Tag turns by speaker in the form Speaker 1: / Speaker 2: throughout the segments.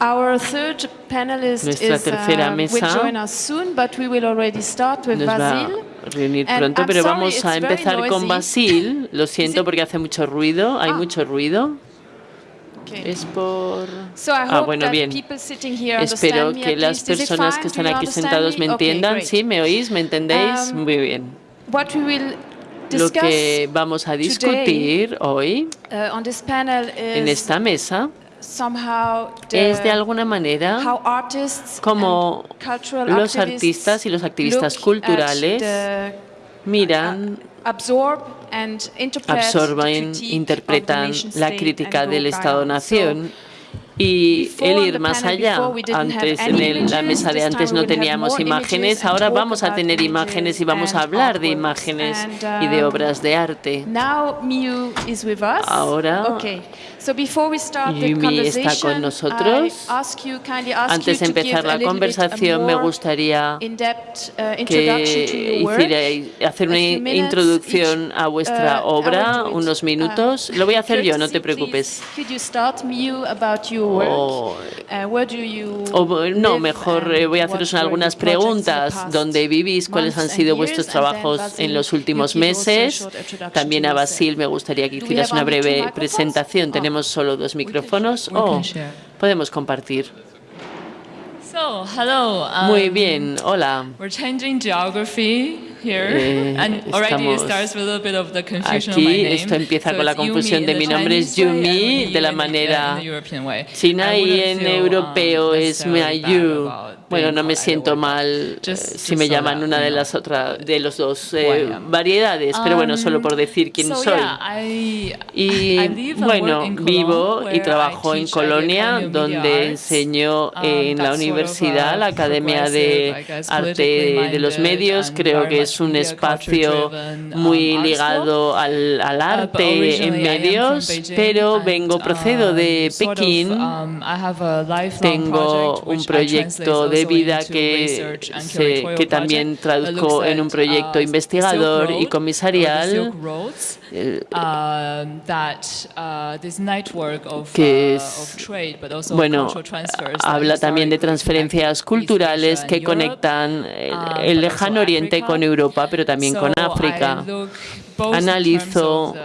Speaker 1: Our third panelist
Speaker 2: Nuestra
Speaker 1: is,
Speaker 2: tercera
Speaker 1: uh,
Speaker 2: mesa
Speaker 1: will join us soon, but we will already start with
Speaker 2: nos va
Speaker 1: Basil.
Speaker 2: a reunir pronto, pero
Speaker 1: sorry,
Speaker 2: vamos a empezar con. Basil. Lo siento porque hace mucho ruido, hay
Speaker 1: Ah.
Speaker 2: mucho ruido.
Speaker 1: Okay.
Speaker 2: Es por...
Speaker 1: So I
Speaker 2: Ah, bueno,
Speaker 1: that
Speaker 2: bien.
Speaker 1: people sitting here
Speaker 2: Espero que las personas que están aquí sentados me entiendan. ¿Sí? ¿Me oís? ¿Me entendéis?
Speaker 1: Um,
Speaker 2: Muy bien.
Speaker 1: What we will
Speaker 2: Lo que vamos a discutir hoy
Speaker 1: uh, on this panel
Speaker 2: en esta mesa es de alguna manera
Speaker 1: cultural
Speaker 2: los artistas y los activistas culturales miran,
Speaker 1: the
Speaker 2: absorben, interpretan la crítica del. Estado-nación y el ir más allá. Antes en la mesa de antes no teníamos imágenes, ahora vamos a tener imágenes y vamos a hablar de imágenes y de
Speaker 1: um,
Speaker 2: obras de arte. Ahora
Speaker 1: okay. So before we start the
Speaker 2: Yumi está con nosotros.
Speaker 1: I ask you, kindly ask
Speaker 2: Antes de empezar la conversación, me gustaría
Speaker 1: uh,
Speaker 2: que
Speaker 1: your work.
Speaker 2: hicierais hacer una introducción a vuestra
Speaker 1: Uh,
Speaker 2: obra, unos
Speaker 1: uh,
Speaker 2: minutos. Lo voy a hacer yo, no te preocupes.
Speaker 1: work?
Speaker 2: O- O, no, mejor eh, voy a haceros algunas preguntas. ¿Dónde vivís? ¿Cuáles han sido vuestros trabajos en los últimos meses? También a. Basil me gustaría que hicieras una breve presentación.
Speaker 1: Oh.
Speaker 2: Tenemos solo dos micrófonos.
Speaker 3: we
Speaker 2: Oh, podemos compartir.
Speaker 3: So, hello. Um,
Speaker 2: Muy bien, hola. Eh,
Speaker 3: and already it
Speaker 2: estamos
Speaker 3: starts with a little bit of the confusion of my
Speaker 2: Aquí
Speaker 3: name.
Speaker 2: esto empieza
Speaker 3: So
Speaker 2: con la confusión de mi nombre es Yumi de la manera china y en
Speaker 3: um,
Speaker 2: europeo es
Speaker 3: about
Speaker 2: Bueno, no me siento mal eh, si me llaman una de las otras de los dos eh, variedades, pero bueno, solo por decir quién
Speaker 3: Um, so,
Speaker 2: soy. Y bueno, vivo y trabajo en Colonia, donde enseño
Speaker 3: Um,
Speaker 2: en la universidad,
Speaker 3: a
Speaker 2: la Academia de Arte de los Medios. Creo que
Speaker 3: much
Speaker 2: es un espacio
Speaker 3: um,
Speaker 2: muy ligado al, al
Speaker 3: Uh,
Speaker 2: arte en medios, pero vengo, procedo de
Speaker 3: um, sort of,
Speaker 2: Pekín.
Speaker 3: um,
Speaker 2: Tengo un proyecto de vida que, se- que también traduzco en un proyecto
Speaker 3: uh,
Speaker 2: investigador y comisarial
Speaker 3: uh,
Speaker 2: que
Speaker 3: uh,
Speaker 2: es- bueno, habla también de transferencias culturales que conectan el,
Speaker 3: um,
Speaker 2: el lejano oriente con Europa, pero también con África.
Speaker 3: Culture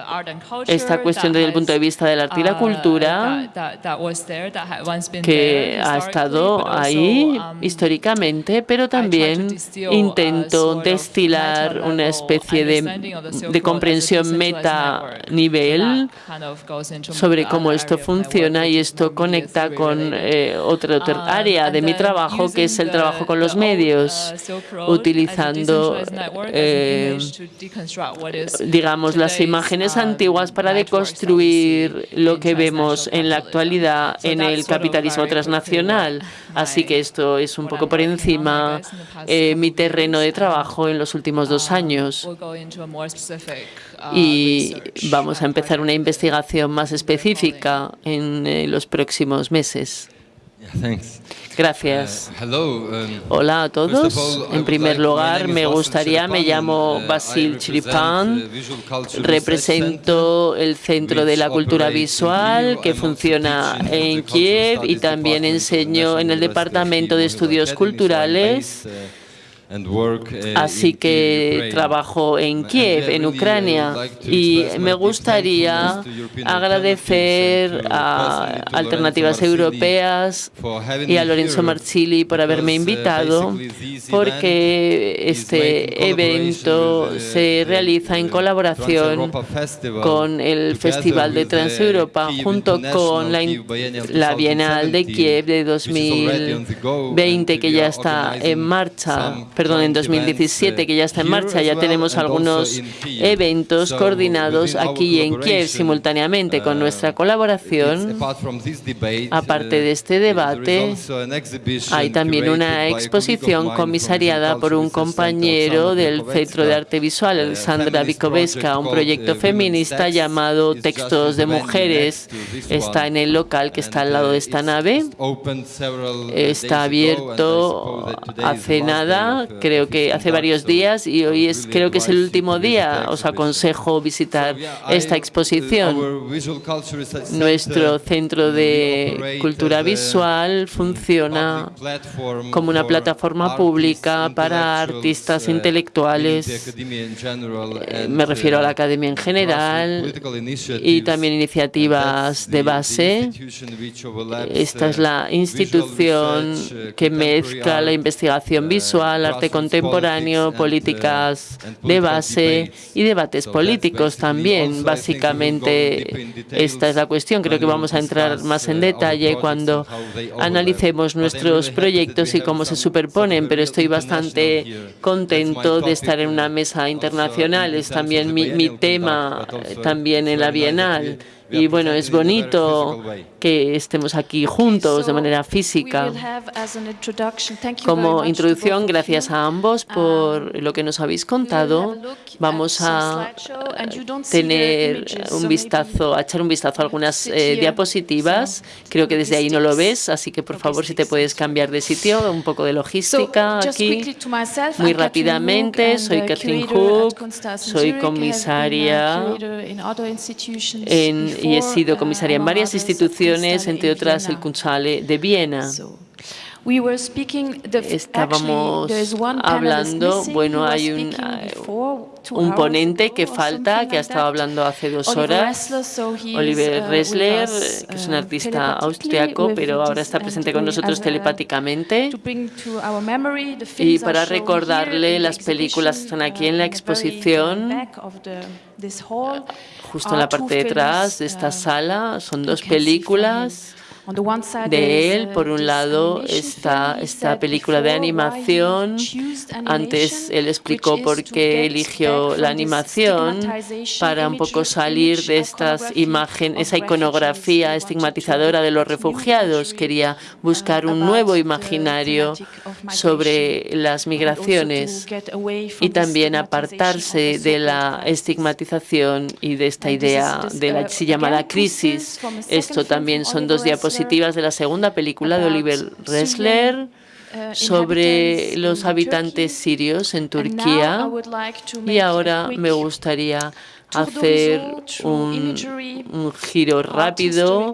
Speaker 2: esta cuestión desde el punto de vista del arte y la
Speaker 3: uh,
Speaker 2: cultura, que ha estado ahí
Speaker 3: um,
Speaker 2: históricamente, pero también intento destilar una especie de, comprensión meta nivel sobre cómo esto funciona y esto conecta con eh, otra, otra
Speaker 3: Um,
Speaker 2: área de mi trabajo, que es el trabajo con los medios,
Speaker 3: uh, a
Speaker 2: utilizando, eh, digamos, las imágenes
Speaker 3: um,
Speaker 2: antiguas para deconstruir lo que vemos en la actualidad en el capitalismo transnacional. Así que esto es un poco por encima eh, mi terreno de trabajo en los últimos dos
Speaker 3: Um,
Speaker 2: años.
Speaker 3: uh,
Speaker 2: Y vamos a empezar una investigación más específica en eh, los próximos meses. Gracias.
Speaker 4: Uh, hello. um,
Speaker 2: Hola a todos. En primer lugar, me gustaría, me
Speaker 4: Chiripan,
Speaker 2: llamo
Speaker 4: uh,
Speaker 2: Basil Chiripan,
Speaker 4: uh, Research
Speaker 2: represento el Centro de la Cultura Visual que funciona en Kiev y también enseño en el Departamento de Estudios Culturales. Así
Speaker 4: in Kyiv,
Speaker 2: que trabajo en Kiev, en
Speaker 4: I
Speaker 2: Ucrania, y me gustaría agradecer a Alternativas Europeas y a Lorenzo Marsili por haberme
Speaker 4: uh,
Speaker 2: invitado, porque este evento
Speaker 4: uh,
Speaker 2: se realiza en
Speaker 4: uh,
Speaker 2: colaboración con el Festival de Transeuropa junto con la, Bienal de
Speaker 4: 2017,
Speaker 2: Kiev de
Speaker 4: which is already on the go,
Speaker 2: 2020
Speaker 4: and
Speaker 2: que ya está en marcha, perdón, en
Speaker 4: joint
Speaker 2: 2017
Speaker 4: events,
Speaker 2: que ya está en
Speaker 4: uh,
Speaker 2: marcha, ya tenemos algunos eventos coordinados aquí en Kiev simultáneamente con
Speaker 4: uh,
Speaker 2: nuestra
Speaker 4: it's
Speaker 2: colaboración. Aparte de este
Speaker 4: uh, is
Speaker 2: debate, Hay también una exposición comisariada por un compañero del Centro de Arte Visual,
Speaker 4: uh,
Speaker 2: Alexandra
Speaker 4: project
Speaker 2: un proyecto
Speaker 4: uh,
Speaker 2: feminista llamado Textos de Mujeres. Está en el local que está al lado
Speaker 4: uh,
Speaker 2: de esta nave.
Speaker 4: uh,
Speaker 2: Está abierto hace nada, creo que hace varios días, y hoy es, creo que es el último día. Os aconsejo visitar esta exposición. Nuestro centro de cultura visual funciona como una plataforma pública para artistas intelectuales. Eh, Me refiero a la academia en general y también iniciativas de base. Esta es la institución que mezcla la investigación visual, arte contemporáneo, políticas de base y debates políticos también. Básicamente, esta es la cuestión. Creo que vamos a entrar más en detalle cuando analicemos nuestros proyectos y cómo se superponen, pero estoy bastante contento de estar en una mesa internacional. Es también mi, mi tema, eh, también en la Bienal. Y bueno, es bonito que estemos aquí juntos de manera física. Como introducción, gracias a ambos por lo que nos habéis contado. Vamos a tener un vistazo, a echar un vistazo a algunas eh, diapositivas. Creo que desde ahí no lo ves, así que por favor si te puedes cambiar de sitio, un poco de logística aquí. Muy rápidamente, soy Catherine Hook, soy comisaria en y he sido comisaria en varias instituciones, entre otras el Kunsthalle de Viena. Estábamos hablando, bueno, hay un, un ponente que falta, que ha estado hablando hace dos horas, Oliver Ressler, que es un artista austriaco, pero ahora está presente con nosotros telepáticamente. Y para recordarle, las películas están aquí en la exposición, justo en la parte de atrás de esta sala. Son dos películas de él. Por un lado está esta película de animación. Antes él explicó por qué eligió la animación para un poco salir de estas imágenes, esa iconografía estigmatizadora de los refugiados. Quería buscar un nuevo imaginario sobre las migraciones y también apartarse de la estigmatización y de esta idea de la así llamada crisis. Esto también son dos diapositivas de la segunda película de Oliver Ressler sobre los habitantes sirios en Turquía. Y ahora me gustaría hacer un, un, giro rápido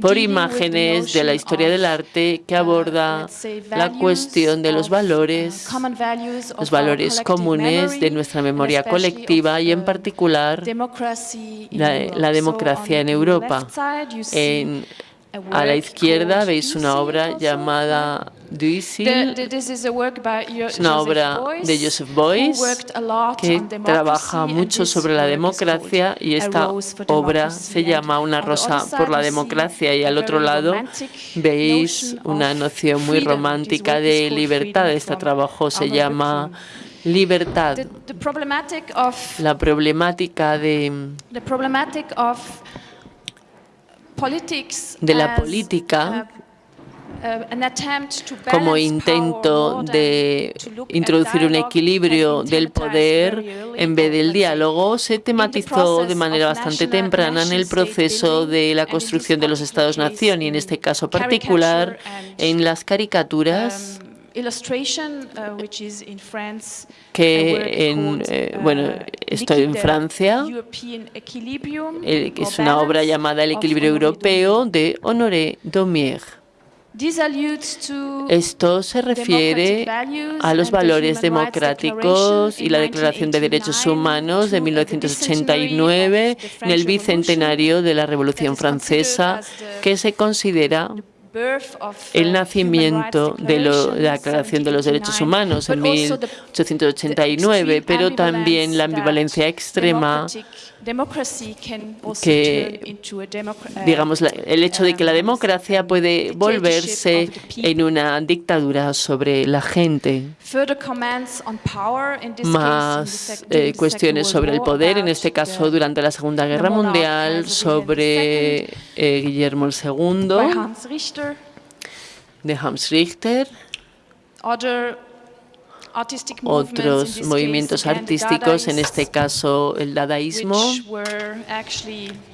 Speaker 2: por imágenes de la historia del arte que aborda la cuestión de los valores, los valores comunes de nuestra memoria colectiva y en particular la, la democracia en Europa. En, a la izquierda veis una obra llamada Duisil. Es una obra de Joseph Beuys que trabaja mucho sobre la democracia y esta obra se llama Una rosa por la democracia y al otro lado veis una noción muy romántica de libertad. Este trabajo se llama Libertad. La problemática de de la política como intento de introducir un equilibrio del poder en vez del diálogo, se tematizó de manera bastante temprana en el proceso de la construcción de los Estados-nación y en este caso particular en las caricaturas que en, eh, bueno, estoy en Francia, que es una obra llamada El equilibrio europeo de Honoré Daumier. Esto se refiere a los valores democráticos y la Declaración de Derechos Humanos de 1989 en el bicentenario de la Revolución Francesa, que se considera el nacimiento de, la Declaración de los Derechos Humanos en 1889, pero también la ambivalencia extrema que, digamos, el hecho de que la democracia puede volverse en una dictadura sobre la gente. Más eh, cuestiones sobre el poder, en este caso durante la Segunda Guerra Mundial, sobre eh, Guillermo II, de Hans Richter otros movimientos artísticos, en este caso el dadaísmo,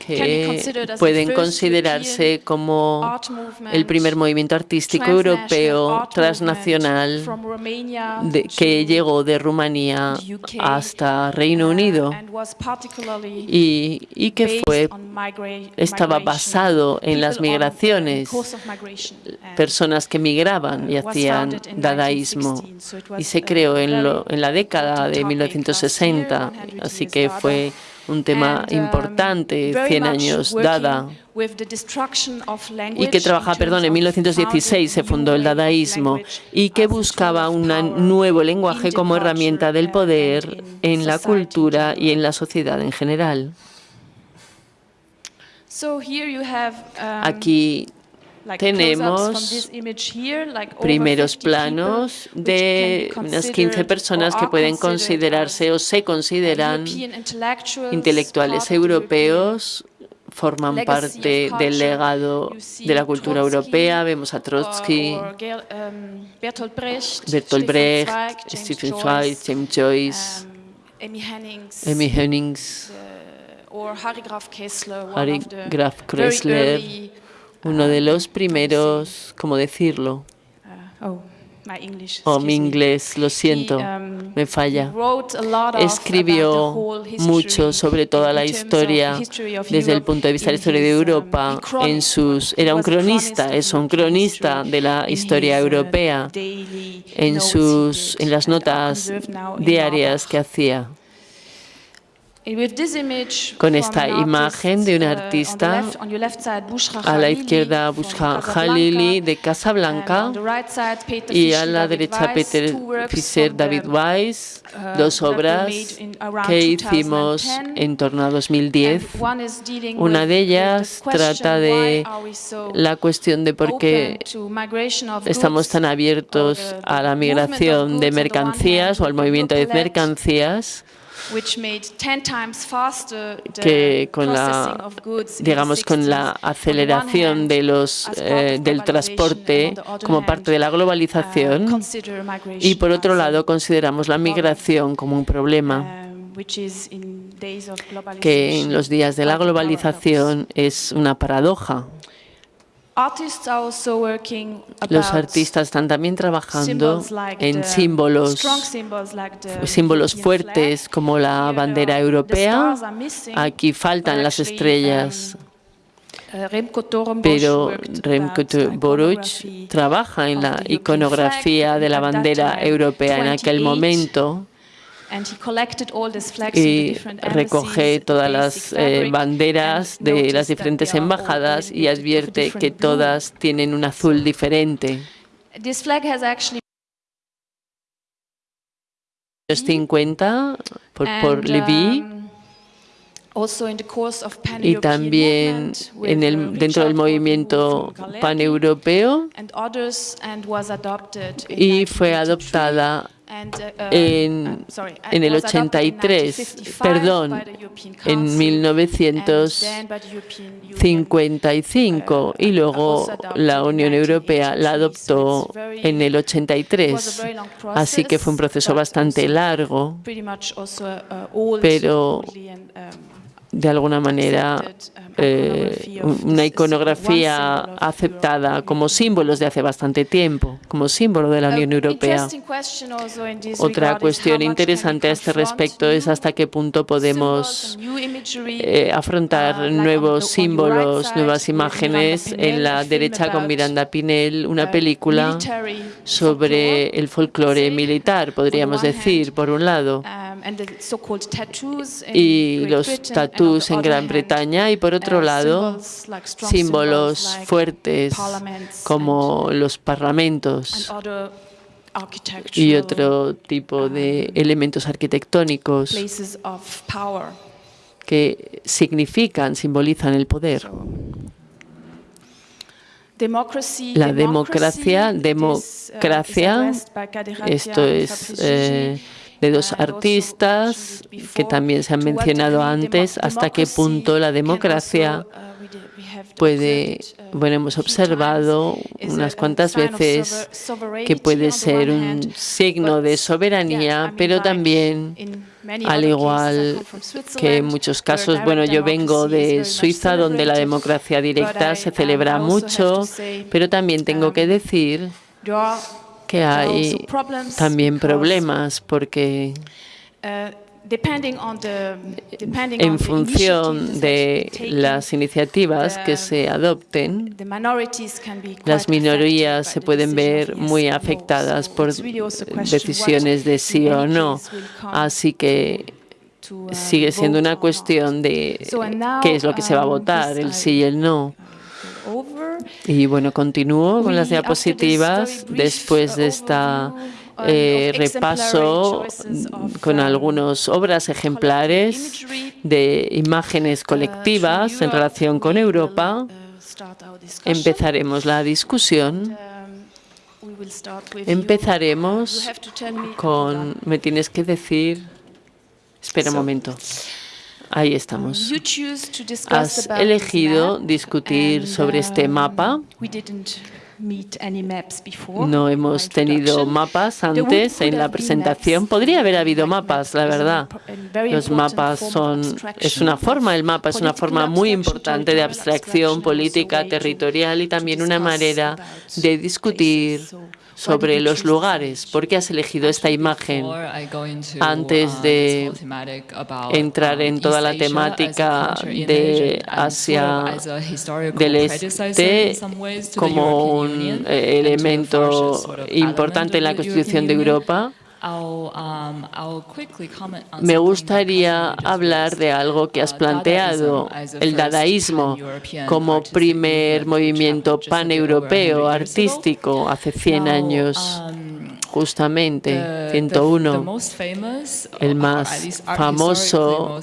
Speaker 2: que pueden considerarse como el primer movimiento artístico europeo transnacional de- que llegó de Rumanía hasta Reino
Speaker 1: uh,
Speaker 2: Unido
Speaker 1: was particularly
Speaker 2: y, y que fue estaba basado en las migraciones, personas que migraban y hacían dadaísmo
Speaker 1: 1916, so it
Speaker 2: y se
Speaker 1: a
Speaker 2: creó en, lo-
Speaker 1: very
Speaker 2: en la década de
Speaker 1: topic last year,
Speaker 2: 1960,
Speaker 1: 100
Speaker 2: así que fue un tema
Speaker 1: um,
Speaker 2: importante,
Speaker 1: very
Speaker 2: 100
Speaker 1: much
Speaker 2: años Dada, y que
Speaker 1: in
Speaker 2: trabaja,
Speaker 1: terms
Speaker 2: perdón, en
Speaker 1: of
Speaker 2: 1916 se fundó el dadaísmo y que buscaba un nuevo lenguaje como herramienta del poder en la cultura y en la sociedad en general.
Speaker 1: Um,
Speaker 2: Aquí tenemos primeros
Speaker 1: 50 people,
Speaker 2: planos de unas 15
Speaker 1: considered
Speaker 2: personas que pueden considerarse o se consideran intelectuales europeos, forman parte del legado de la cultura europea. Vemos a Trotsky,
Speaker 1: um, Bertolt Brecht,
Speaker 2: Stephen Zweig, James Joyce,
Speaker 1: um, Hennings,
Speaker 2: Emmy Hennings,
Speaker 1: uh, or Harry Graf Kessler,
Speaker 2: uno de
Speaker 1: um,
Speaker 2: los primeros, ¿cómo decirlo?
Speaker 1: uh, oh,
Speaker 2: Oh, mi inglés, lo siento,
Speaker 1: um,
Speaker 2: me falla. Escribió mucho sobre toda la historia desde el punto de vista de la historia de
Speaker 1: um,
Speaker 2: Europa. En sus, era un cronista, es un cronista de la historia
Speaker 1: his, uh,
Speaker 2: europea. En, sus, en las notas diarias que hacía. Con esta imagen de un
Speaker 1: uh,
Speaker 2: artista, A la izquierda Bushra Khalili de Casablanca y a la derecha Peter Fischer, David Weiss,
Speaker 1: uh,
Speaker 2: dos obras que hicimos
Speaker 1: 2010.
Speaker 2: en torno a 2010.
Speaker 1: And one is dealing
Speaker 2: Una de ellas trata de la cuestión de por qué estamos tan abiertos a la migración de mercancías o al movimiento de mercancías
Speaker 1: which made 10 times faster the
Speaker 2: que con
Speaker 1: processing
Speaker 2: la digamos con la
Speaker 1: 60s. On the one
Speaker 2: aceleración de los eh, del transporte como parte de la
Speaker 1: uh,
Speaker 2: globalización y por otro lado consideramos la migración como un problema
Speaker 1: um,
Speaker 2: que en los días de la globalización es una paradoja. Los artistas están también trabajando en símbolos, símbolos fuertes como la bandera europea. Aquí faltan las estrellas,
Speaker 1: um, uh,
Speaker 2: pero Remco Boruch trabaja en la iconografía de la bandera
Speaker 1: time,
Speaker 2: europea en aquel
Speaker 1: 28,
Speaker 2: momento y recoge todas las eh, banderas
Speaker 1: and
Speaker 2: de las diferentes embajadas y advierte que todas tienen un azul diferente. Los 50 por, por Lévy
Speaker 1: um,
Speaker 2: y también en
Speaker 1: uh,
Speaker 2: el, dentro del movimiento paneuropeo. y fue
Speaker 1: 1983,
Speaker 2: adoptada en-
Speaker 1: uh, and
Speaker 2: en el
Speaker 1: was adopted in
Speaker 2: 83,
Speaker 1: 1955
Speaker 2: perdón, en
Speaker 1: Council, and then
Speaker 2: 1955
Speaker 1: by the European Union.
Speaker 2: y luego la Unión Europea la adoptó en el 83. Así que fue un proceso bastante largo, pero
Speaker 1: um,
Speaker 2: de alguna manera
Speaker 1: um,
Speaker 2: eh, una iconografía aceptada como símbolos de hace bastante tiempo, como símbolo de la Unión Europea.
Speaker 1: in this
Speaker 2: Otra cuestión interesante a este respecto es hasta qué punto podemos eh, afrontar
Speaker 1: uh,
Speaker 2: nuevos símbolos, nuevas imágenes. En la derecha con Miranda Pinel, una
Speaker 1: uh,
Speaker 2: película sobre el folclore militar, podríamos decir, por un lado,
Speaker 1: um,
Speaker 2: y los tatús en Gran Bretaña, y por otro
Speaker 1: uh,
Speaker 2: lado, símbolos fuertes como los parlamentos y otro tipo de elementos arquitectónicos que significan, simbolizan el poder. La democracia,
Speaker 1: uh,
Speaker 2: democracia, Esto es eh. De dos artistas que también se han mencionado antes, hasta qué punto la democracia puede, bueno, hemos observado unas cuantas veces que puede ser un signo de soberanía, pero también, al igual que en muchos casos, bueno, yo vengo de Suiza, donde la democracia directa se celebra mucho, pero también tengo que decir que hay también problemas porque en función de las iniciativas que se adopten, las minorías se pueden ver muy afectadas por decisiones de sí o no. Así que sigue siendo una cuestión de qué es lo que se va a votar, el sí y el no. Y bueno, continúo con las diapositivas después de esta eh, repaso con algunas obras ejemplares de imágenes colectivas en relación con Europa. Empezaremos la discusión. Empezaremos con... Me tienes que decir... Espera un momento. Ahí estamos. Has elegido discutir sobre este mapa. No hemos tenido mapas antes en la presentación. Podría haber habido mapas, la verdad. Los mapas son, es una forma, el mapa es una forma muy importante de abstracción política, territorial y también una manera de discutir sobre los lugares. ¿Por qué has elegido esta imagen antes de entrar en toda la temática de Asia del Este como un elemento importante en la Constitución de Europa? Um, Me gustaría hablar de algo que has planteado, el dadaísmo, como primer movimiento paneuropeo artístico hace 100 años. Justamente 101, el más famoso,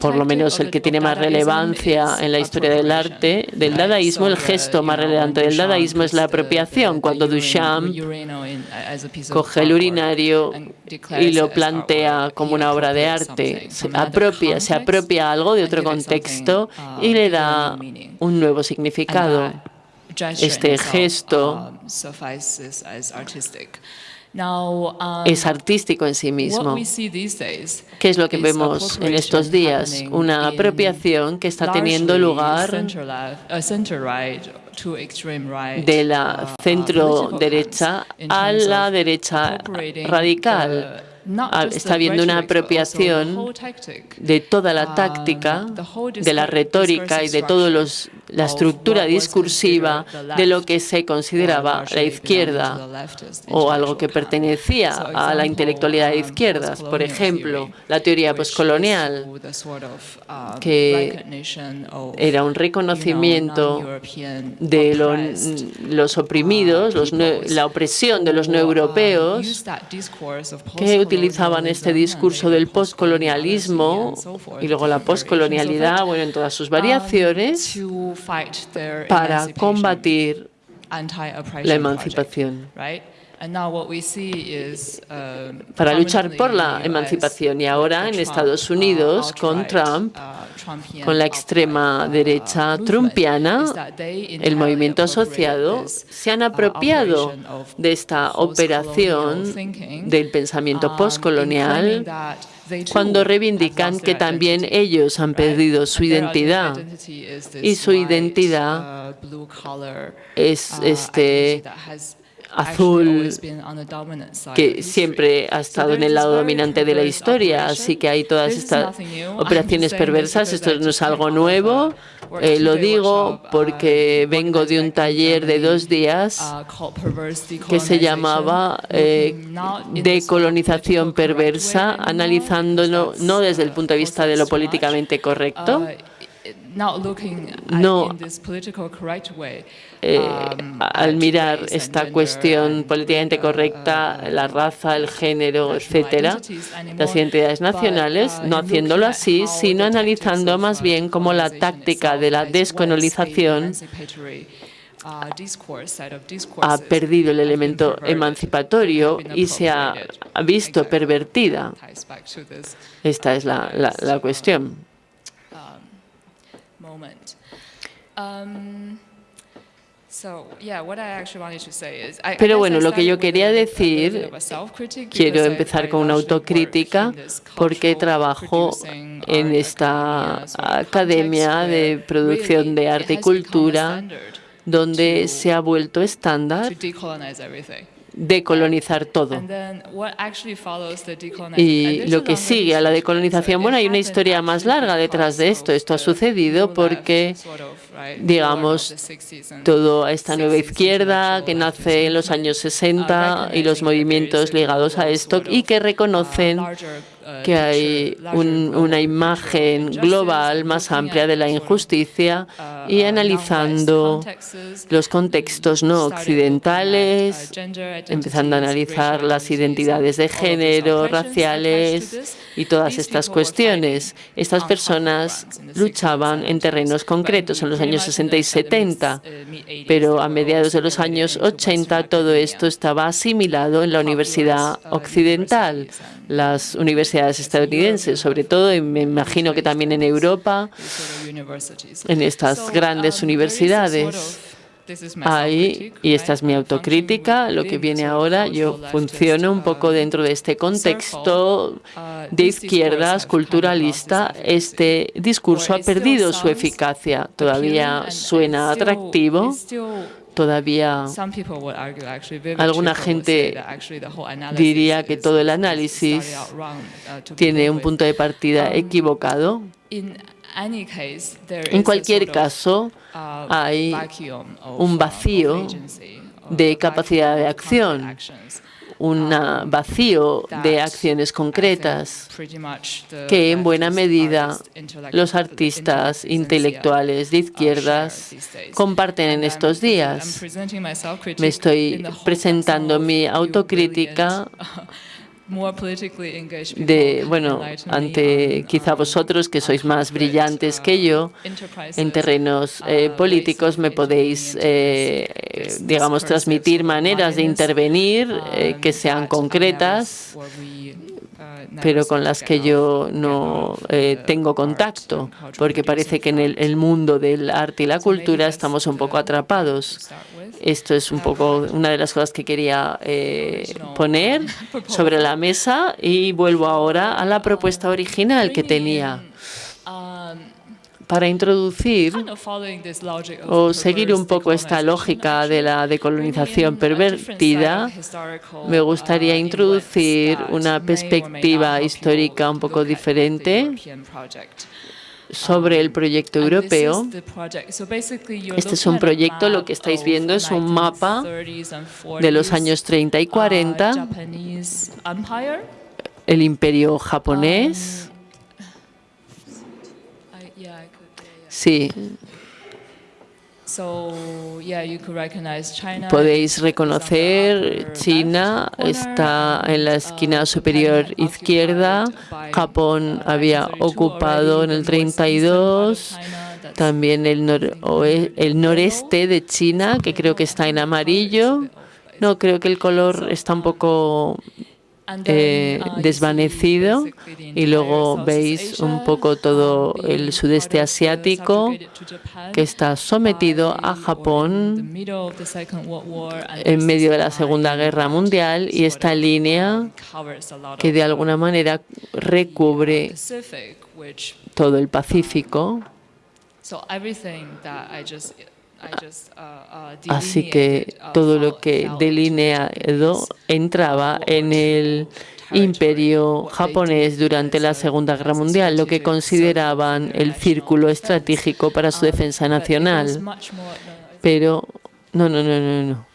Speaker 2: por lo menos el que tiene más relevancia en la historia del arte, del dadaísmo, el gesto más relevante del dadaísmo es la apropiación, cuando Duchamp coge el urinario y lo plantea como una obra de arte, se apropia, se apropia algo de otro contexto y le da un nuevo significado. Este gesto es artístico en sí mismo. ¿Qué es lo que vemos en estos días? Una apropiación que está teniendo lugar de la uh, centro derecha a la derecha radical está habiendo una apropiación de toda la um, táctica, de la retórica y de toda la estructura discursiva de lo que se consideraba la izquierda o algo que pertenecía a la intelectualidad de uh, izquierdas. Por ejemplo, la teoría postcolonial, uh, que era un reconocimiento de los oprimidos, la opresión de los no europeos, que utilizaban este discurso del postcolonialismo y luego la postcolonialidad, bueno, en todas sus variaciones, para combatir la emancipación. Para luchar por la emancipación y ahora en Estados Unidos con Trump, con la extrema derecha trumpiana, el movimiento asociado se han apropiado de esta operación del pensamiento postcolonial cuando reivindican que también ellos han perdido su identidad y su identidad es este azul que siempre ha estado en el lado dominante de la historia, así que hay todas estas operaciones perversas. Esto no es algo nuevo, eh, lo digo porque vengo de un taller de dos días que se llamaba eh, Decolonización Perversa, analizándolo no desde el punto de vista de lo políticamente correcto, no eh, um, al mirar esta cuestión políticamente correcta, uh, la raza, el género, etcétera, las identidades nacionales, uh, no haciéndolo así, sino analizando más bien cómo la táctica de la descolonización uh, ha perdido el elemento emancipatorio y se ha visto pervertida. Esta es la, la, la cuestión. Pero bueno, lo que yo quería decir, quiero empezar con una autocrítica porque trabajo en esta academia de producción de arte y cultura donde se ha vuelto estándar decolonizar todo. Y lo que sigue a la decolonización, bueno, hay una historia más larga detrás de esto. Esto ha sucedido porque, digamos, toda esta nueva izquierda que nace en los años 60 y los movimientos ligados a esto y que reconocen que hay una imagen global más amplia de la injusticia y analizando los contextos no occidentales, empezando a analizar las identidades de género, raciales y todas estas cuestiones. Estas personas luchaban en terrenos concretos en los años 60 y 70, pero a mediados de los años 80 todo esto estaba asimilado en la universidad occidental, las universidades estadounidenses, sobre todo, y me imagino que también en Europa, en estas grandes universidades. Ahí, y esta es mi autocrítica, lo que viene ahora, yo funciono un poco dentro de este contexto de izquierdas culturalista. Este discurso ha perdido su eficacia, todavía suena atractivo, todavía alguna gente diría que todo el análisis tiene un punto de partida equivocado. En cualquier caso, hay un vacío de capacidad de acción un vacío de acciones concretas que en buena medida los artistas intelectuales de izquierdas comparten en estos días. Me estoy presentando mi autocrítica de, bueno, ante quizá vosotros que sois más brillantes que yo en terrenos eh, políticos me podéis, eh, digamos, transmitir maneras de intervenir eh, que sean concretas pero con las que yo no tengo contacto, porque parece que en el, mundo del arte y la cultura estamos un poco atrapados. Esto es un poco una de las cosas que quería eh, poner sobre la mesa y vuelvo ahora a la propuesta original que tenía para introducir o seguir un poco esta lógica de la decolonización pervertida, me gustaría introducir una perspectiva histórica un poco diferente sobre el proyecto europeo. Este es un proyecto, lo que estáis viendo es un mapa de los años 30 y 40, el imperio japonés. Sí. Podéis reconocer China está en la esquina superior izquierda. Japón había ocupado en el 32 también el, el noreste de China, que creo que está en amarillo. No, creo que el color está un poco eh, desvanecido y luego veis un poco todo el sudeste asiático que está sometido a Japón en medio de la Segunda Guerra Mundial y esta línea que de alguna manera recubre todo el Pacífico. Así que todo lo que delineado entraba en el imperio japonés durante la Segunda Guerra Mundial, lo que consideraban el círculo estratégico para su defensa nacional. Pero no, no, no, no, no.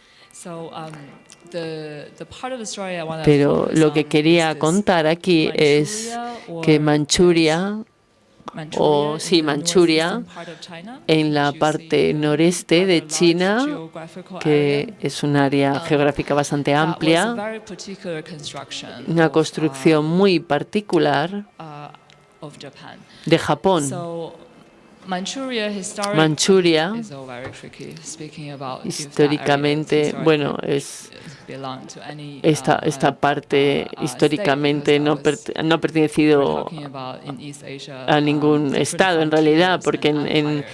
Speaker 2: Pero lo que quería contar aquí es que Manchuria o sí, Manchuria, en la parte noreste de China, que es un área geográfica bastante amplia, una construcción muy particular de Japón. Manchuria, históricamente, bueno, es esta, esta parte históricamente no, no ha pertenecido a ningún estado en realidad, porque en, en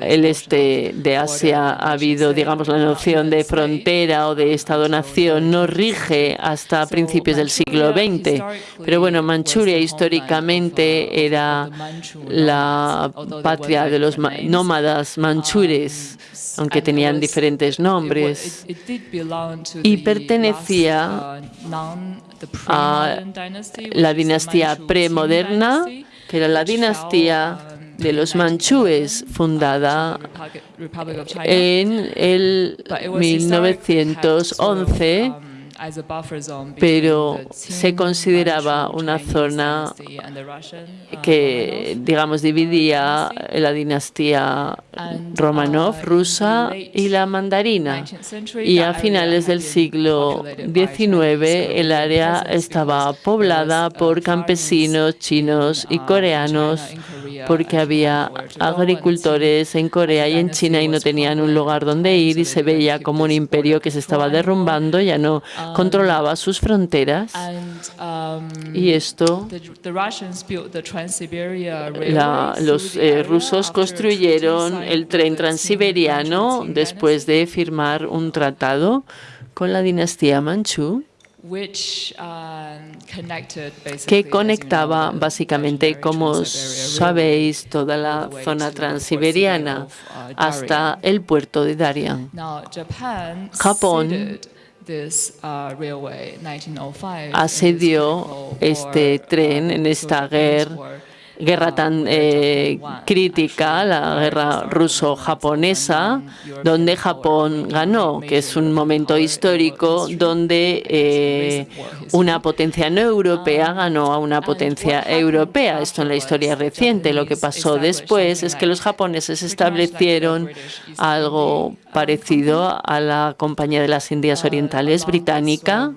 Speaker 2: el este de Asia ha habido, digamos, la noción de frontera o de Estado-nación no rige hasta principios del siglo XX. Pero bueno, Manchuria históricamente era la patria de los nómadas manchures, aunque tenían diferentes nombres, y pertenecía a la dinastía premoderna, que era la dinastía de los manchúes, fundada en el 1911 pero se consideraba una zona que, digamos, dividía la dinastía Romanov rusa y la mandarina. Y a finales del siglo XIX el área estaba poblada por campesinos chinos y coreanos porque había agricultores en Corea y en China y no tenían un lugar donde ir y se veía como un imperio que se estaba derrumbando, ya no controlaba sus fronteras. Y esto, los eh, rusos construyeron el tren transiberiano después de firmar un tratado con la dinastía Manchú que conectaba básicamente, como sabéis, toda la zona transiberiana hasta el puerto de Darien. Japón asedió este tren en esta guerra guerra tan eh, crítica, la guerra ruso-japonesa, donde Japón ganó, que es un momento histórico donde eh, una potencia no europea ganó a una potencia europea. Esto en la historia reciente. Lo que pasó después es que los japoneses establecieron algo parecido a la Compañía de las Indias Orientales británica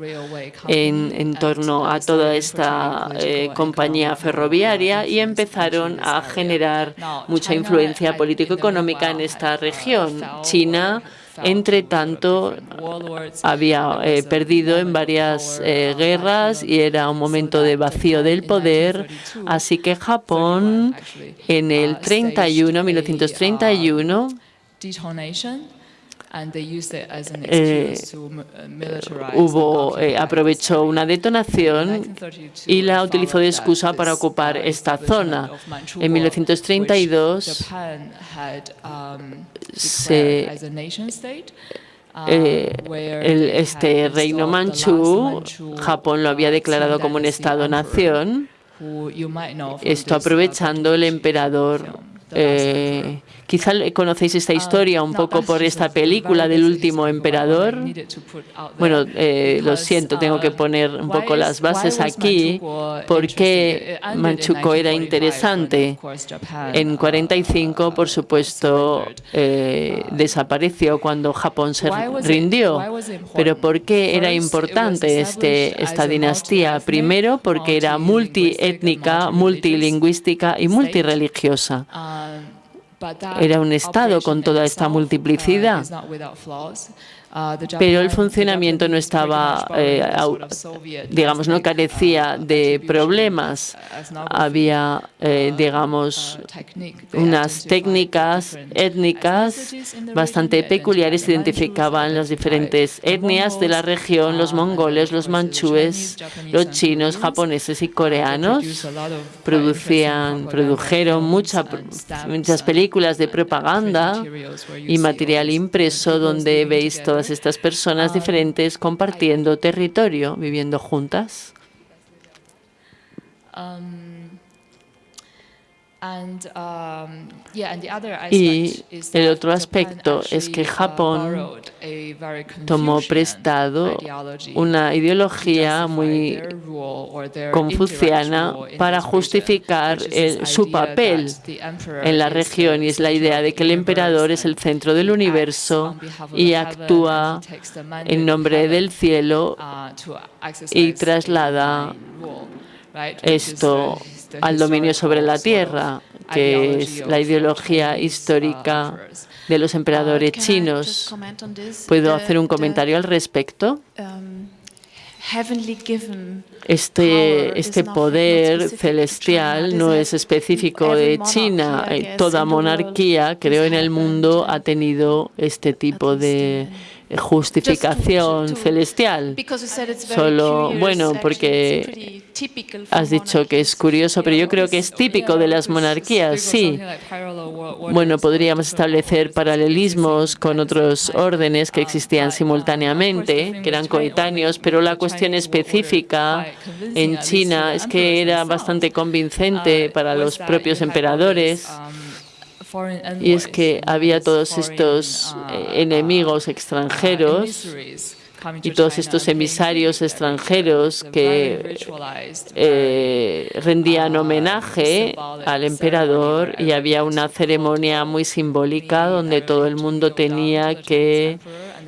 Speaker 2: en, en torno a toda esta eh, compañía ferroviaria y empezaron a generar mucha influencia político-económica en esta región. China entre tanto, había eh, perdido en varias eh, guerras y era un momento de vacío del poder, así que Japón en el 31, 1931, eh, hubo, eh, aprovechó una detonación y la utilizó de excusa para ocupar esta zona. En 1932 se, eh, el, este reino manchú, Japón lo había declarado como un Estado-nación, esto aprovechando el emperador eh, quizá conocéis esta historia un poco por esta película del último emperador. Bueno, eh, lo siento, tengo que poner un poco las bases aquí. porque Manchukuo era interesante? En 45, por supuesto, eh, desapareció cuando Japón se rindió. Pero ¿por qué era importante este, esta dinastía? Primero, porque era multiétnica, multilingüística y multireligiosa. Era un Estado con toda esta multiplicidad. Uh, pero el funcionamiento no estaba, eh, digamos, no carecía uh, de problemas. Había, eh, uh, digamos, unas técnicas étnicas bastante peculiares, identificaban las diferentes etnias de la región, los mongoles, los manchúes, los chinos, japoneses y coreanos. Producían, produjeron muchas películas de propaganda y material impreso donde veis todas estas personas diferentes compartiendo territorio, viviendo juntas. Y el otro aspecto es que Japón tomó prestado una ideología muy confuciana para justificar su papel en la región y es la idea de que el emperador es el centro del universo y actúa en nombre del cielo y traslada esto al dominio sobre la tierra, que es la ideología histórica de los emperadores chinos. ¿Puedo hacer un comentario al respecto? Este, este poder celestial no es específico de China. Toda monarquía, creo, en el mundo ha tenido este tipo de justificación celestial. Solo, bueno, porque has dicho que es curioso, pero yo creo que es típico de las monarquías, sí. Bueno, podríamos establecer paralelismos con otros órdenes que existían simultáneamente, que eran coetáneos, pero la cuestión específica en China es que era bastante convincente para los propios emperadores y es que había todos estos eh, enemigos extranjeros y todos estos emisarios extranjeros que eh, rendían homenaje al emperador y había una ceremonia muy simbólica donde todo el mundo tenía que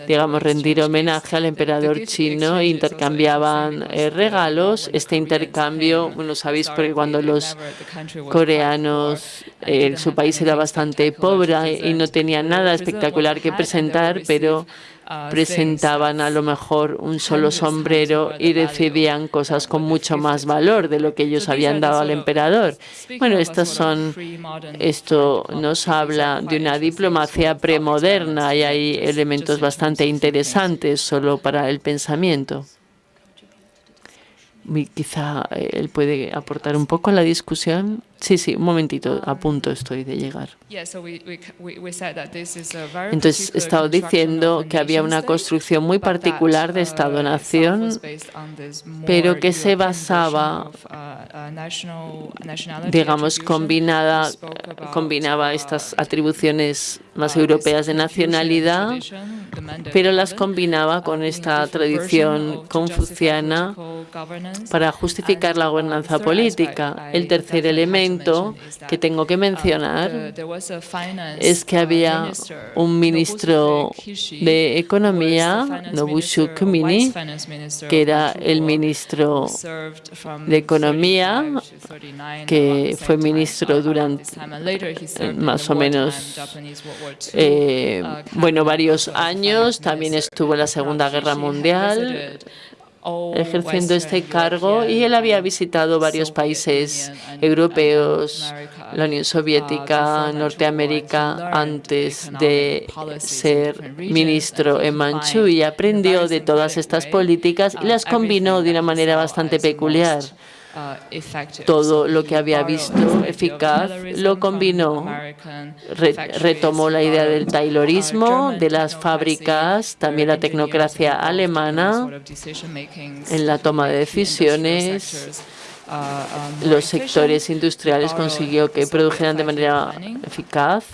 Speaker 2: digamos, rendir homenaje al emperador chino e intercambiaban eh, regalos. Este intercambio, bueno, sabéis, porque cuando los coreanos, eh, su país era bastante pobre y no tenía nada espectacular que presentar, pero presentaban a lo mejor un solo sombrero y recibían cosas con mucho más valor de lo que ellos habían dado al emperador. Bueno, estas son, esto nos habla de una diplomacia premoderna y hay elementos bastante interesantes solo para el pensamiento. Quizá eh, él puede aportar un poco a la discusión. Sí, sí, un momentito, a punto estoy de llegar. Entonces, he estado diciendo que había una construcción muy particular de Estado-Nación, pero que se basaba, digamos, combinada, combinaba estas atribuciones más europeas de nacionalidad, pero las combinaba con esta tradición confuciana para justificar la gobernanza política. El tercer elemento que tengo que mencionar es que había un ministro de Economía, Nobushu Kumini, que era el ministro de Economía, que fue ministro durante más o menos, eh, bueno, varios años. También estuvo en la Segunda Guerra Mundial ejerciendo este cargo y él había visitado varios países europeos, la Unión Soviética, Norteamérica, antes de ser ministro en Manchú y aprendió de todas estas políticas y las combinó de una manera bastante peculiar. Todo lo que había visto eficaz lo combinó, retomó la idea del taylorismo, de las fábricas, también la tecnocracia alemana en la toma de decisiones, los sectores industriales consiguió que produjeran de manera eficaz.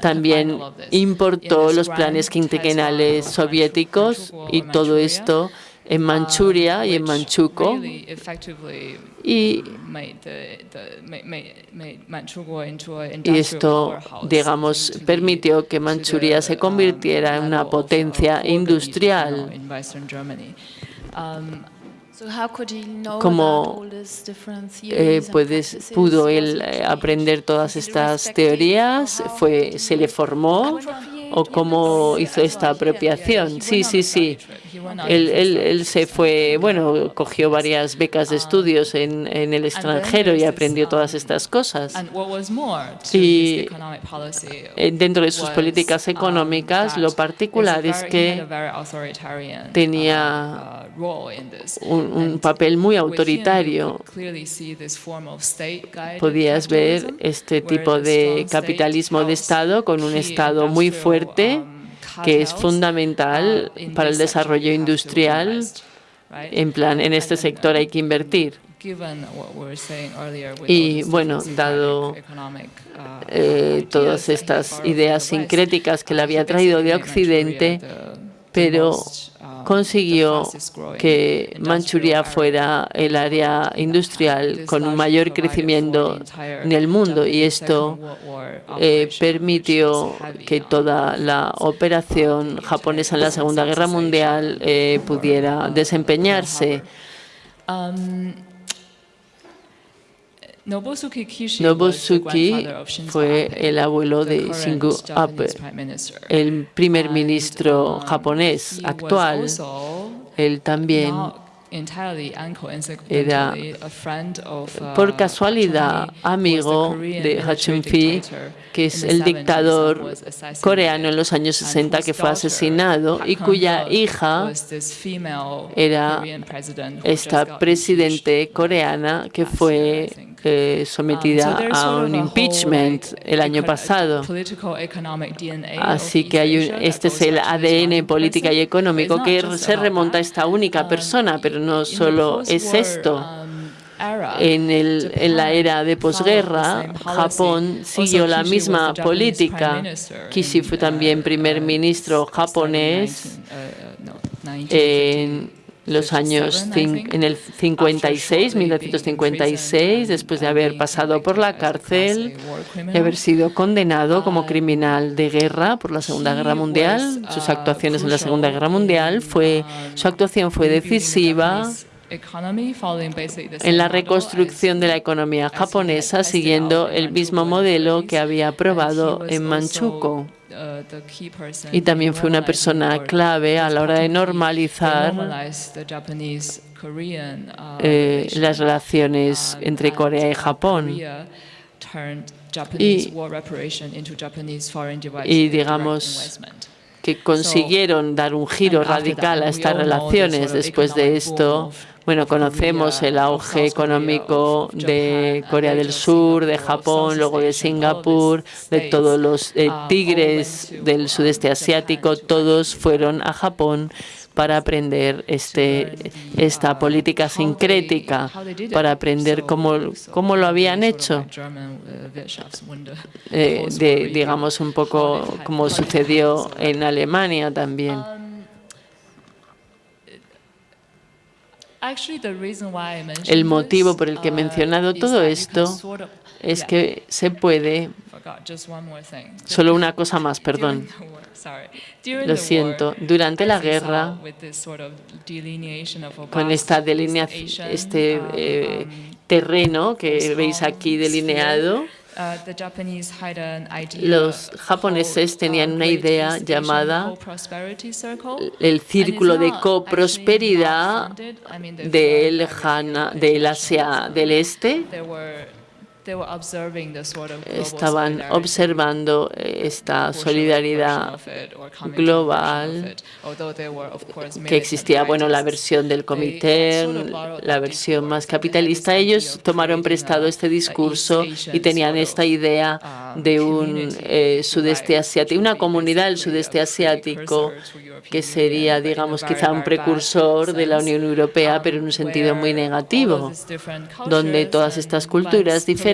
Speaker 2: También importó los planes quinquenales soviéticos y todo esto en Manchuria y en Manchuco y, y esto, digamos, permitió que Manchuria se convirtiera en una potencia industrial. ¿Cómo eh, puedes, pudo él eh, aprender todas estas teorías? Fue, ¿Se le formó? ¿O cómo hizo esta apropiación? Sí, sí, sí. Él, se fue, bueno, cogió varias becas de estudios en, en el extranjero y aprendió todas estas cosas. Y eh, dentro de sus políticas económicas, lo particular es que tenía un, papel muy autoritario. Podías ver este tipo de capitalismo de Estado con un Estado muy fuerte que es fundamental para el desarrollo industrial. En plan, en este sector hay que invertir. Y bueno, dado eh, todas estas ideas sincréticas que le había traído de Occidente, pero consiguió que Manchuria fuera el área industrial con un mayor crecimiento en el mundo y esto eh, permitió que toda la operación japonesa en la Segunda Guerra Mundial eh, pudiera desempeñarse.
Speaker 3: Nobusuke
Speaker 2: fue el abuelo de Shinzo Abe, el primer ministro japonés actual. Él también era, por casualidad, amigo de Hachunfi, que es el dictador coreano en los años 60 que fue asesinado y cuya hija era esta presidente coreana que fue sometida a un impeachment el año pasado. Así que hay un, este es el ADN política y económico que se remonta a esta única persona, pero no solo es esto. En, el, en, la era de posguerra, Japón siguió la misma política. Kishi fue también primer ministro japonés en los años en el 56, 1956, después de haber pasado por la cárcel y haber sido condenado como criminal de guerra por la Segunda Guerra Mundial. Sus actuaciones en la Segunda Guerra Mundial fue su actuación fue decisiva en la reconstrucción de la economía japonesa siguiendo el mismo modelo que había aprobado en Manchukuo. Y también fue una persona clave a la hora de normalizar eh, las relaciones entre Corea y Japón. Y, y digamos que consiguieron dar un giro radical a estas relaciones. Después de esto, bueno, conocemos el auge económico de Corea del Sur, de Japón, luego de Singapur, de todos los eh, tigres del sudeste asiático, todos fueron a Japón para aprender este, esta política sincrética, para aprender cómo, cómo lo habían hecho, eh, digamos un poco como sucedió en Alemania también. El motivo por el que he mencionado todo esto es que se puede... Solo una cosa más, perdón. Lo siento. Durante la guerra, con esta delineación, este eh, terreno que veis aquí delineado, los japoneses tenían una idea llamada el círculo de coprosperidad del, del Asia del Este estaban observando esta solidaridad global que existía, bueno, la versión del comité, la versión más capitalista. Ellos tomaron prestado este discurso y tenían esta idea
Speaker 3: um,
Speaker 2: de un eh, sudeste asiático, una comunidad del sudeste asiático que sería, digamos, quizá un precursor de la Unión Europea,
Speaker 3: um,
Speaker 2: pero en un sentido muy negativo, donde todas estas culturas diferentes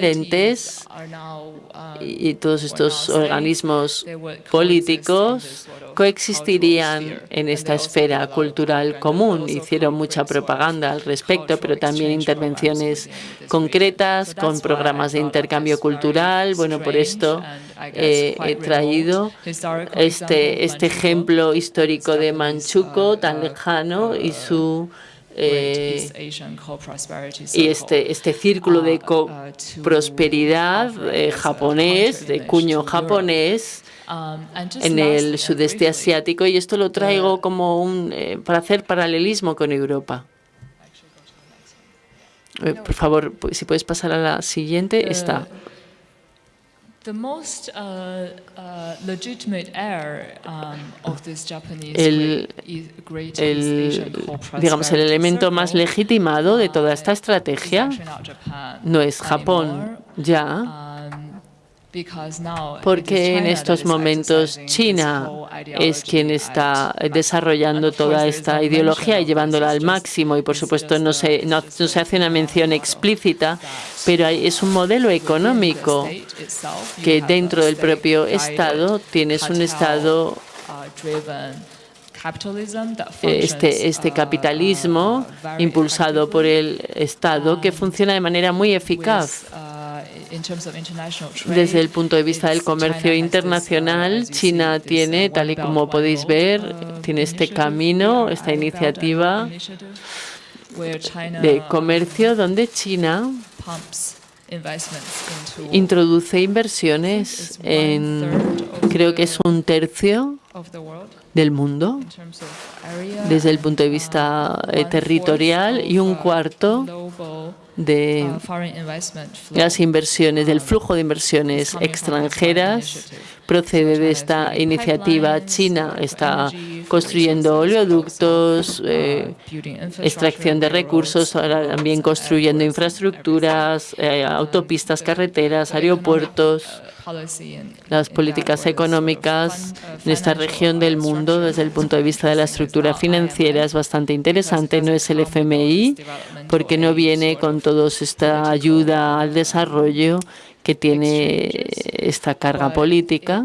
Speaker 2: y todos estos organismos políticos coexistirían en esta esfera cultural común. Hicieron mucha propaganda al respecto, pero también intervenciones concretas con programas de intercambio cultural. Bueno, por esto eh, he traído este, este ejemplo histórico de Manchukuo tan lejano y su eh, y este, este círculo de prosperidad eh, japonés, de cuño japonés, en el sudeste asiático y esto lo traigo como un eh, para hacer paralelismo con Europa. Por favor, si puedes pasar a la siguiente, está. El, el, digamos, el elemento más legitimado de toda esta estrategia no es Japón ya, porque en estos momentos China es quien está desarrollando toda esta ideología y llevándola al máximo y por supuesto no se, no, se hace una mención explícita, pero es un modelo económico que dentro del propio Estado tienes un Estado este, este capitalismo impulsado por el Estado que funciona de manera muy eficaz. Desde el punto de vista del comercio internacional, China tiene, tal y como podéis ver, tiene este camino, esta iniciativa de comercio donde China introduce inversiones en, creo que es un tercio del mundo desde el punto de vista eh, territorial y un cuarto de las inversiones, del flujo de inversiones extranjeras procede de esta iniciativa china. Está construyendo oleoductos, eh, extracción de recursos, ahora también construyendo infraestructuras, eh, autopistas, carreteras, aeropuertos las políticas económicas en esta región del mundo desde el punto de vista de la estructura financiera es bastante interesante. No es el FMI porque no viene con toda esta ayuda al desarrollo que tiene esta carga política,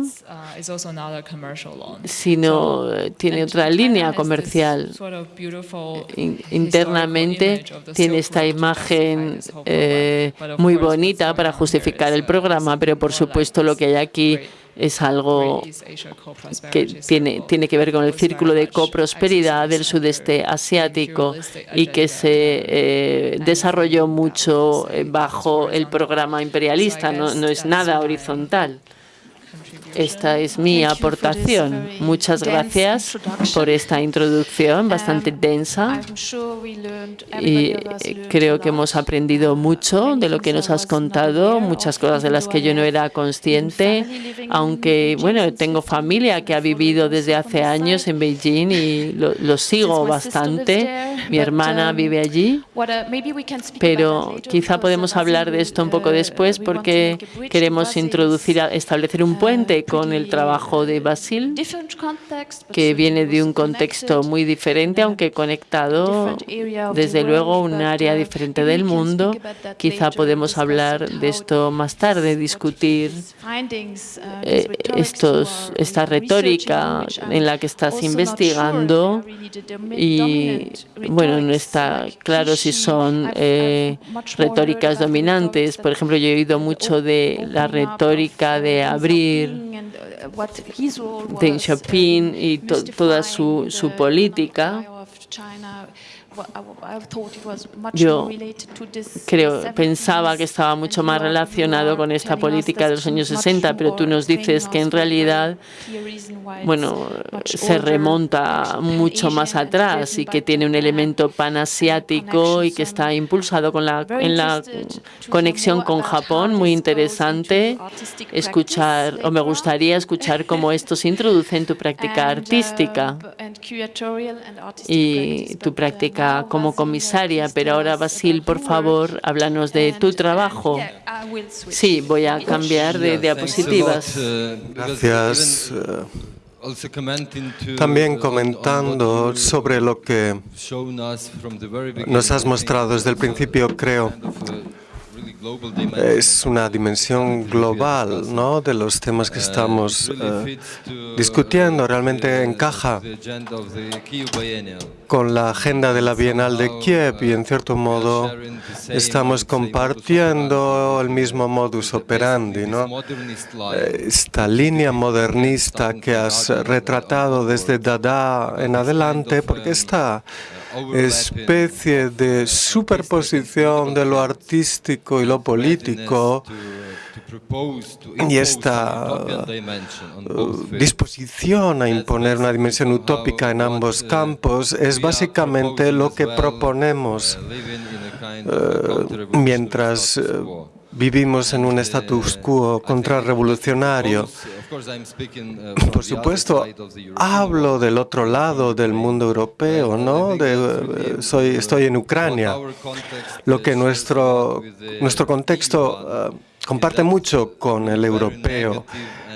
Speaker 2: sino tiene otra línea comercial. Internamente tiene esta imagen eh, muy bonita para justificar el programa, pero por supuesto lo que hay aquí es algo que tiene, tiene que ver con el círculo de coprosperidad del sudeste asiático y que se eh, desarrolló mucho eh, bajo el programa imperialista, no, no es nada horizontal. Esta es mi aportación. Muchas gracias por esta introducción bastante densa. Y creo que hemos aprendido mucho de lo que nos has contado, muchas cosas de las que yo no era consciente, aunque, bueno, tengo familia que ha vivido desde hace años en Beijing y lo, sigo bastante. Mi hermana vive allí, pero quizá podemos hablar de esto un poco después porque queremos introducir, establecer un puente con el trabajo de Basil, que viene de un contexto muy diferente, aunque conectado, desde luego, un área diferente del mundo. Quizá podemos hablar de esto más tarde, discutir eh, estos, esta retórica en la que estás investigando y, bueno, no está claro si son eh, retóricas dominantes. Por ejemplo, yo he oído mucho de la retórica de abrir Deng Xiaoping y toda su, su política yo creo, pensaba que estaba mucho más relacionado con esta política de los años 60, pero tú nos dices que en realidad, bueno, se remonta mucho más atrás y que tiene un elemento panasiático y que está impulsado con la, en la conexión con Japón, muy interesante escuchar, o me gustaría escuchar cómo esto se introduce en tu práctica artística y tu práctica como comisaria, pero ahora, Basil, por favor, háblanos de tu trabajo. Sí, voy a cambiar de diapositivas.
Speaker 5: Gracias. También comentando sobre lo que nos has mostrado desde el principio, creo es una dimensión global ¿no? de los temas que estamos eh, discutiendo. Realmente encaja con la agenda de la Bienal de Kiev y, en cierto modo, estamos compartiendo el mismo modus operandi. ¿no? Esta línea modernista que has retratado desde Dada en adelante, porque está especie de superposición de lo artístico y lo político y esta uh, disposición a imponer una dimensión utópica en ambos campos es básicamente lo que proponemos uh, mientras uh, vivimos en un status quo contrarrevolucionario. Por supuesto, hablo del otro lado del mundo europeo, ¿no? De, soy, estoy en Ucrania, lo que nuestro, nuestro contexto eh, comparte mucho con el europeo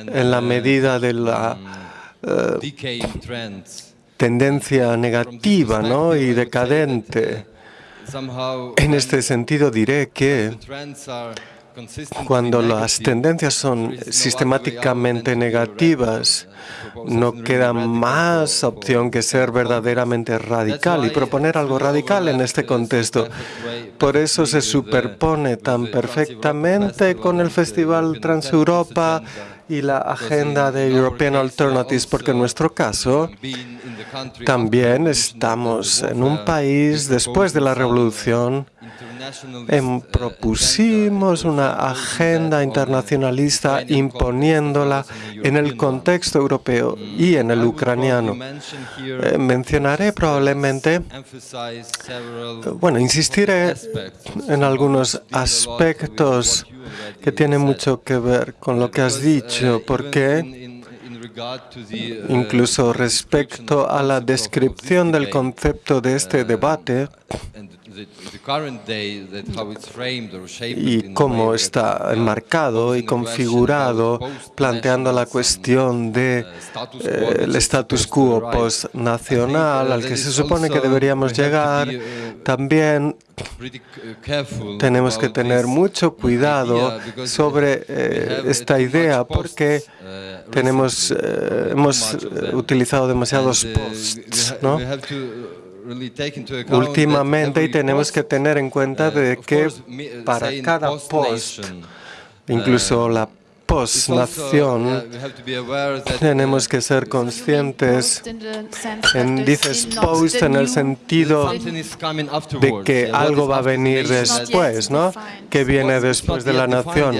Speaker 5: en la medida de la eh, tendencia negativa ¿no? y decadente. En este sentido diré que cuando las tendencias son sistemáticamente negativas, no queda más opción que ser verdaderamente radical y proponer algo radical en este contexto. Por eso se superpone tan perfectamente con el Festival Transeuropa y la agenda de European Alternatives, porque en nuestro caso también estamos en un país después de la revolución propusimos una agenda internacionalista imponiéndola en el contexto europeo y en el ucraniano. Eh, mencionaré probablemente, bueno, insistiré en algunos aspectos que tienen mucho que ver con lo que has dicho, porque incluso respecto a la descripción del concepto de este debate y cómo está enmarcado y configurado, planteando la cuestión del de, eh, status quo postnacional al que se supone que deberíamos llegar, también tenemos que tener mucho cuidado sobre eh, esta idea porque tenemos, eh, hemos utilizado demasiados posts, ¿no? Últimamente y tenemos que tener en cuenta de que para cada post, incluso la post-nación, tenemos que ser conscientes, en, dices post en el sentido de que algo va a venir después, ¿no? Que viene después de la nación.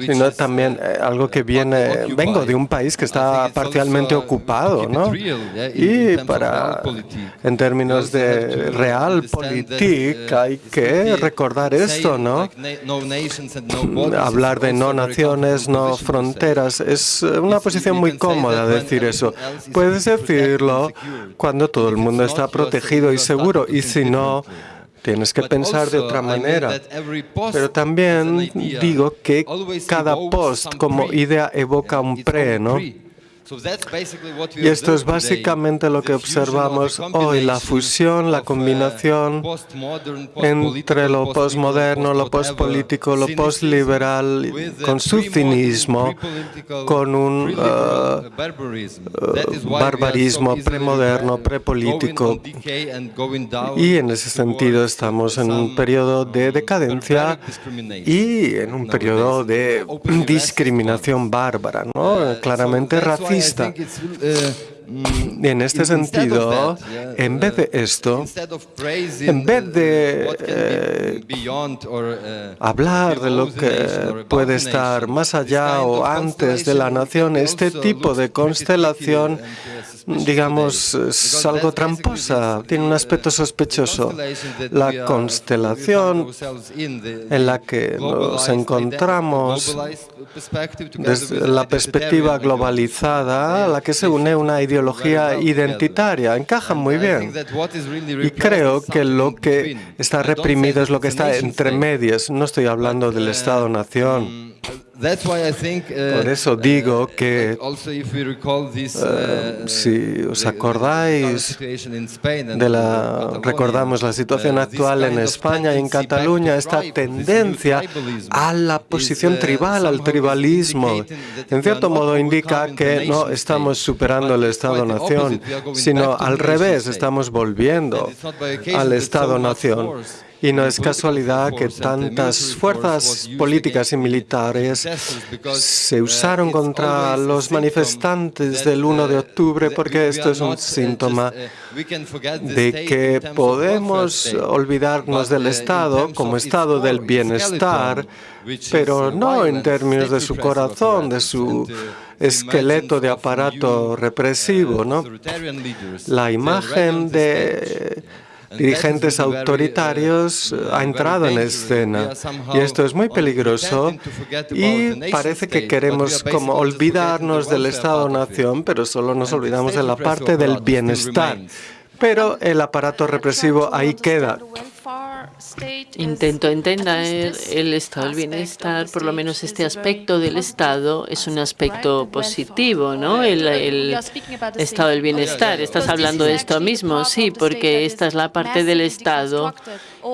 Speaker 5: Sino también eh, algo que viene, vengo de un país que está parcialmente ocupado, ¿no? Y para, en términos de realpolitik, hay que recordar esto, ¿no? Hablar de no naciones, no fronteras, es una posición muy cómoda decir eso. Puedes decirlo cuando todo el mundo está protegido y seguro, y si no, tienes que pensar de otra manera. Pero también digo que cada post como idea evoca un pre, ¿no? Y esto es básicamente lo que observamos hoy, la fusión, la combinación entre lo postmoderno, lo postpolítico, lo postliberal, con su cinismo, con un uh, barbarismo premoderno, prepolítico. Y en ese sentido estamos en un periodo de decadencia y en un periodo de discriminación bárbara, ¿no? claramente racista Uh, en este sentido, en vez de esto, en vez de eh, uh, hablar de lo que puede estar más allá o antes de la nación, este tipo de constelación digamos, es algo tramposa, tiene un aspecto sospechoso. La constelación en la que nos encontramos desde la perspectiva globalizada, a la que se une una ideología identitaria, encaja muy bien. Y creo que lo que está reprimido es lo que está entre medias. No estoy hablando del Estado-nación. Por eso digo que si os acordáis de la, recordamos la situación actual en España y en Cataluña, esta tendencia a la posición tribal, al tribalismo, en cierto modo indica que no estamos superando el Estado-nación, sino al revés, estamos volviendo al Estado-nación. Y no es casualidad que tantas fuerzas políticas y militares se usaron contra los manifestantes del 1 de octubre porque esto es un síntoma de que podemos olvidarnos del Estado como estado del bienestar, pero no en términos de su corazón, de su esqueleto de aparato represivo. ¿no? La imagen de dirigentes autoritarios ha entrado en escena. Y esto es muy peligroso y parece que queremos como olvidarnos del Estado-nación, pero solo nos olvidamos de la parte del bienestar. Pero el aparato represivo ahí queda.
Speaker 2: Intento entender el estado del bienestar, por lo menos este aspecto del Estado es un aspecto positivo, ¿no? El, el estado del bienestar. ¿Estás hablando de esto mismo? Sí, porque esta es la parte del Estado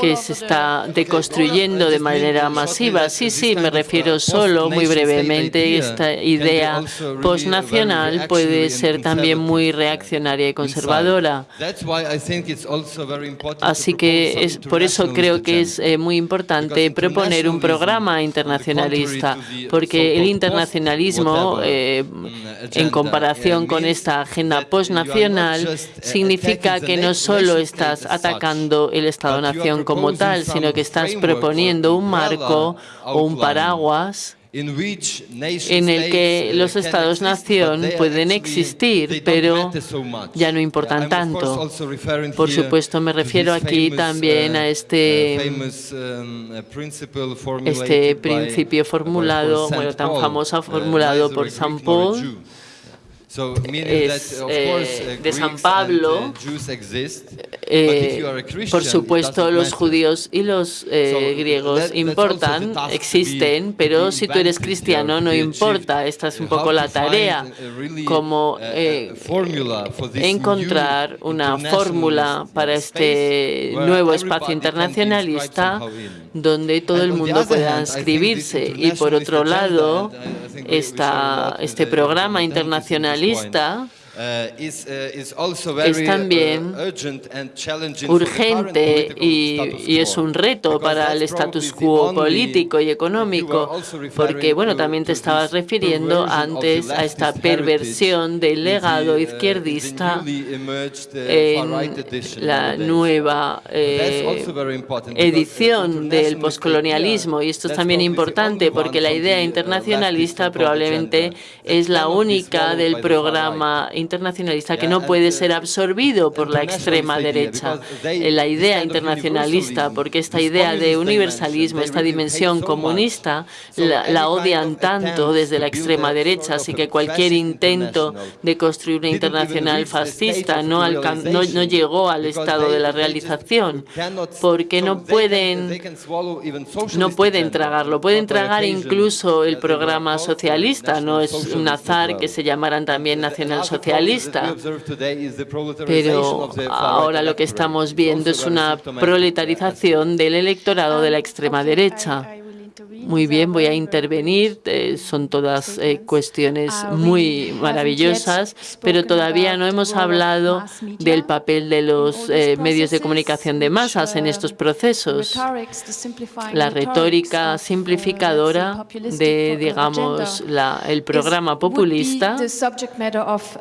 Speaker 2: que se está deconstruyendo de manera masiva. Sí, sí, me refiero solo muy brevemente. Esta idea postnacional puede ser también muy reaccionaria y conservadora. Así que es por eso creo que es eh, muy importante proponer un programa internacionalista, porque el internacionalismo, eh, en comparación con esta agenda postnacional, significa que no solo estás atacando el Estado-nación como tal, sino que estás proponiendo un marco o un paraguas en el que los estados-nación pueden existir, pero ya no importan tanto. Por supuesto, me refiero aquí también a este, este principio formulado, bueno, tan famoso formulado por San Paul, es eh, de San Pablo. Eh, por supuesto, los judíos y los eh, griegos importan, existen, pero si tú eres cristiano no importa. Esta es un poco la tarea, como encontrar una fórmula para este nuevo espacio internacionalista donde todo el mundo pueda inscribirse. Y por otro lado, esta, este programa internacionalista es también uh, urgente y, es un reto para el status quo político y económico, porque, bueno, también te estabas refiriendo antes a esta perversión del legado izquierdista en la nueva eh, edición del poscolonialismo. Y esto es también importante porque la idea internacionalista probablemente es la única del programa internacionalista que no puede ser absorbido por la extrema derecha. La idea internacionalista, porque esta idea de universalismo, esta dimensión comunista, la, odian tanto desde la extrema derecha, así que cualquier intento de construir una internacional fascista no, no, no llegó al estado de la realización, porque no pueden, no pueden tragarlo. Pueden tragar incluso el programa socialista, no es un azar que se llamaran también nacional socialista pero ahora lo que estamos viendo es una proletarización del electorado de la extrema derecha. Muy bien, voy a intervenir. Eh, son todas eh, cuestiones muy maravillosas, pero todavía no hemos hablado del papel de los eh, medios de comunicación de masas en estos procesos. La retórica simplificadora de, digamos, la, el programa populista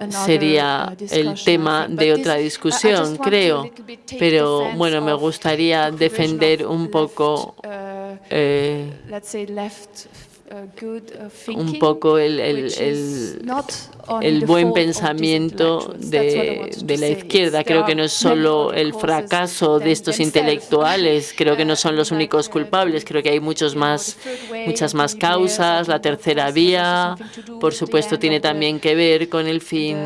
Speaker 2: sería el tema de otra discusión, creo. Pero, bueno, me gustaría defender un poco eh, Uh, un poco el, el, el, buen pensamiento de, de, la izquierda. Creo que no es solo el fracaso de estos intelectuales, creo que no son los únicos culpables, creo que hay muchos más, muchas más causas. La tercera vía, por supuesto, tiene también que ver con el fin,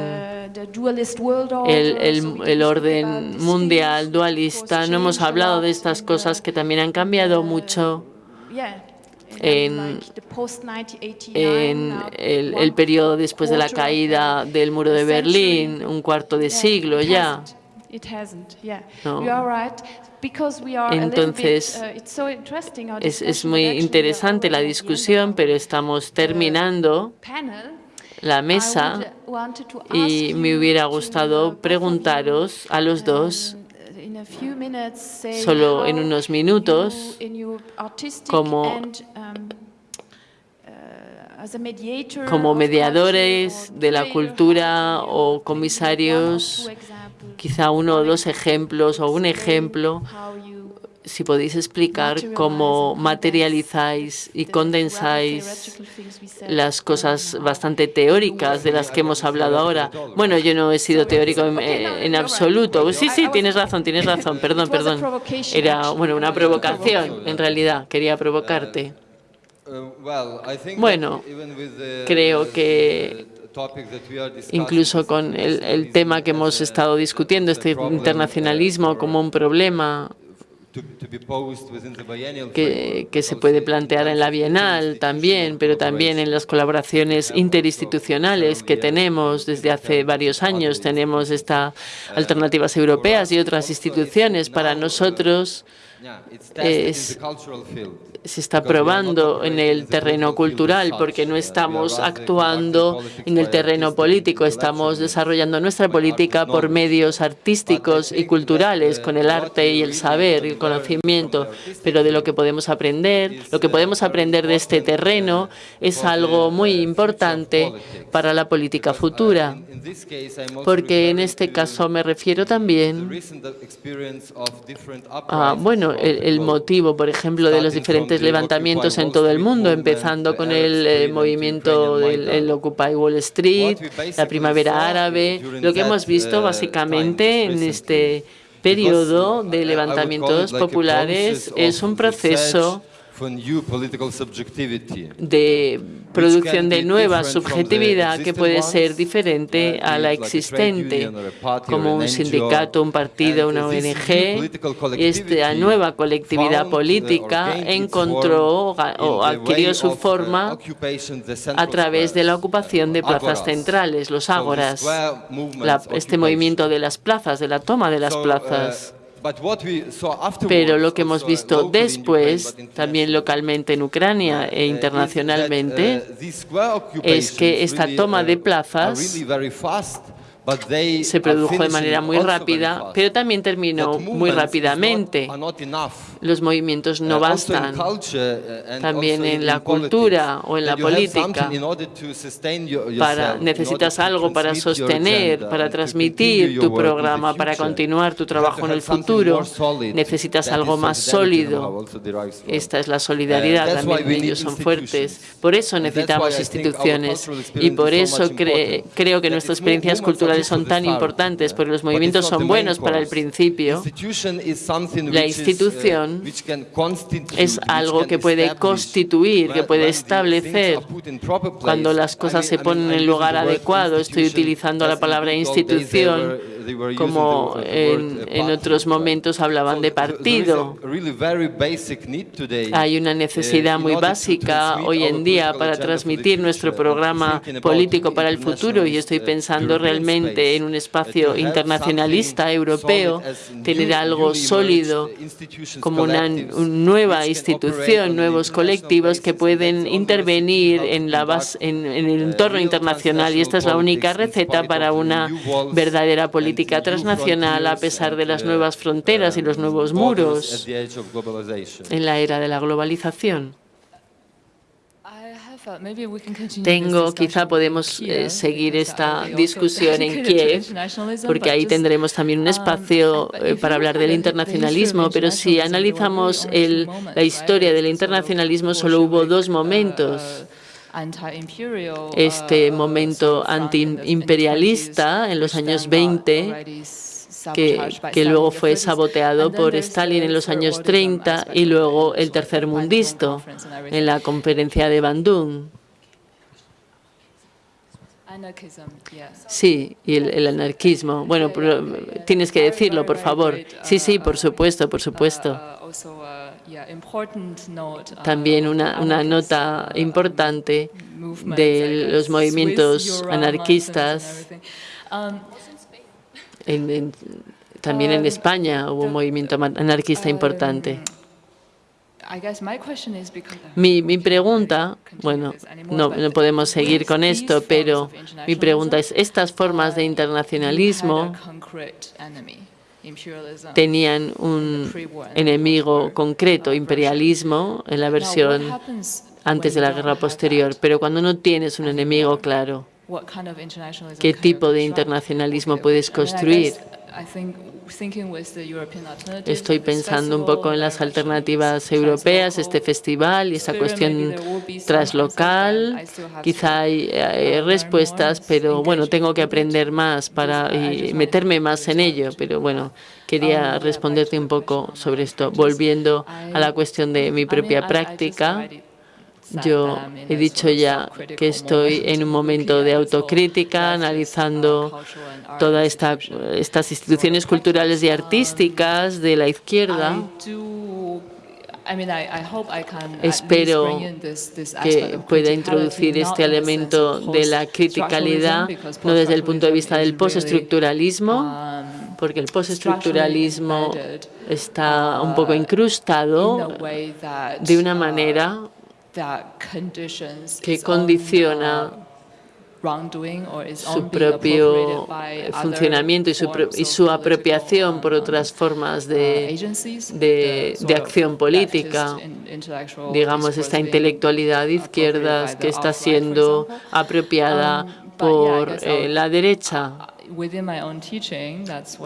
Speaker 2: el, el orden mundial dualista. No hemos hablado de estas cosas que también han cambiado mucho en, el, periodo después de la caída del muro de Berlín, un cuarto de siglo ya. Entonces, uh, es, es muy interesante la discusión, pero estamos terminando la mesa y me hubiera gustado preguntaros a los dos solo en unos minutos um, uh, como mediadores de la cultura o comisarios, quizá uno o dos ejemplos o un ejemplo si podéis explicar cómo materializáis y condensáis las cosas bastante teóricas de las que hemos hablado ahora. Bueno, yo no he sido teórico en, absoluto. Sí, sí, tienes razón, tienes razón. Perdón, perdón. Era, bueno, una provocación, en realidad. Quería provocarte. Bueno, creo que incluso con el, el tema que hemos estado discutiendo, este internacionalismo como un problema que, se puede plantear en la Bienal también, pero también en las colaboraciones interinstitucionales que tenemos desde hace varios años. Tenemos estas alternativas europeas y otras instituciones. Para nosotros, es, se está probando en el terreno cultural porque no estamos actuando en el terreno político, estamos desarrollando nuestra política por medios artísticos y culturales, con el arte y el saber y el conocimiento, pero de lo que podemos aprender, lo que podemos aprender de este terreno es algo muy importante para la política futura, porque en este caso me refiero también a, bueno, el, el motivo, por ejemplo, de los diferentes levantamientos en todo el mundo, empezando con el eh, movimiento del Occupy Wall Street, la primavera árabe, lo que hemos visto básicamente en este periodo de levantamientos populares es un proceso de producción de nueva subjetividad que puede ser diferente a la existente, como un sindicato, un partido, una ONG. Esta nueva colectividad política encontró o adquirió su forma a través de la ocupación de plazas centrales, los ágoras, este movimiento de las plazas, de la toma de las plazas. Pero lo que hemos visto después, también localmente en Ucrania e internacionalmente, es que esta toma de plazas se produjo de manera muy rápida, pero también terminó muy rápidamente. Los movimientos no bastan. También en la cultura o en la política. Para, necesitas algo para sostener, para transmitir tu programa, para continuar tu trabajo en el futuro. Necesitas algo más sólido. Esta es la solidaridad, también ellos son fuertes. Por eso necesitamos instituciones y por eso creo que nuestras experiencias culturales son tan importantes, porque los movimientos son buenos para el principio. La institución es algo que puede constituir, que puede establecer cuando las cosas se ponen en el lugar adecuado. Estoy utilizando la palabra institución como en, otros momentos hablaban de partido. Hay una necesidad muy básica hoy en día para transmitir nuestro programa político para el futuro y estoy pensando realmente en un espacio internacionalista europeo, tener algo sólido como una nueva institución, nuevos colectivos que pueden intervenir en, la base, en el entorno internacional y esta es la única receta para una verdadera política política transnacional a pesar de las nuevas fronteras y los nuevos muros en la era de la globalización. Tengo, quizá podemos eh, seguir esta discusión en Kiev, porque ahí tendremos también un espacio eh, para hablar del internacionalismo, pero si analizamos el, la historia del internacionalismo, solo hubo dos momentos este uh, momento antiimperialista en los años 20 que, que, luego fue saboteado por Stalin en los años 30 y luego el tercer mundista en la conferencia de Bandung. Sí, y el, anarquismo. Bueno, tienes que decirlo, por favor. Sí, sí, por supuesto, por supuesto. También una, una nota importante de los movimientos anarquistas. también en España hubo un movimiento anarquista importante. Mi, mi, pregunta, bueno, no, no, podemos seguir con esto, pero mi pregunta es, ¿estas formas de internacionalismo tenían un enemigo concreto, imperialismo, en la versión antes de la guerra posterior, pero cuando no tienes un enemigo claro, ¿qué tipo de internacionalismo puedes construir? Estoy pensando un poco en las alternativas europeas, este festival y esa cuestión translocal. Quizá hay, respuestas, pero bueno, tengo que aprender más para meterme más en ello. Pero bueno, quería responderte un poco sobre esto. Volviendo a la cuestión de mi propia práctica, yo he dicho ya que estoy en un momento de autocrítica, analizando todas esta, estas instituciones culturales y artísticas de la izquierda. Espero que pueda introducir este elemento de la criticalidad, no desde el punto de vista del postestructuralismo, porque el postestructuralismo está un poco incrustado de una manera que condiciona su propio funcionamiento y su, y su apropiación por otras formas de, de, de acción política. Digamos, esta intelectualidad de izquierdas que está siendo apropiada por eh, la derecha.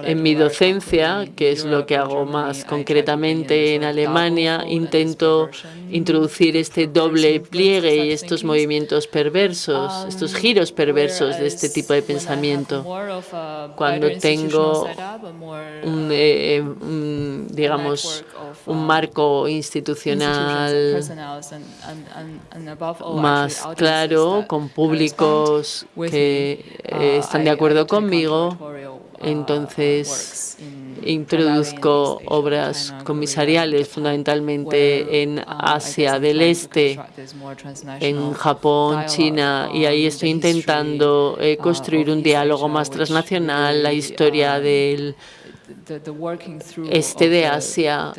Speaker 2: En mi docencia, que es lo que hago más concretamente en Alemania, intento introducir este doble pliegue y estos movimientos perversos, estos giros perversos de este tipo de pensamiento. Cuando tengo un, eh, un, digamos, un marco institucional más claro, con públicos que eh, están de acuerdo conmigo, entonces introduzco obras comisariales fundamentalmente en Asia del Este, en Japón, China, y ahí estoy intentando eh, construir un diálogo más transnacional, la historia del este de Asia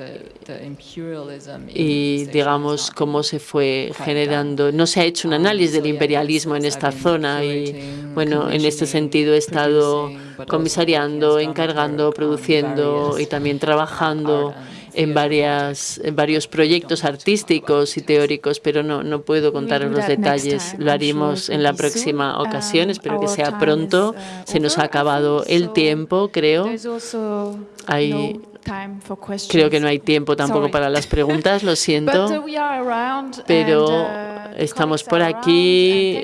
Speaker 2: y digamos cómo se fue generando. No se ha hecho un análisis del imperialismo en esta zona y bueno, en este sentido he estado comisariando, encargando, produciendo y también trabajando en, varias, en varios proyectos artísticos y teóricos, pero no, no puedo contar los detalles. Lo haremos en la próxima ocasión. Espero que sea pronto. Se nos ha acabado el tiempo, creo. Hay Creo que no hay tiempo tampoco para las preguntas, lo siento, pero estamos por aquí,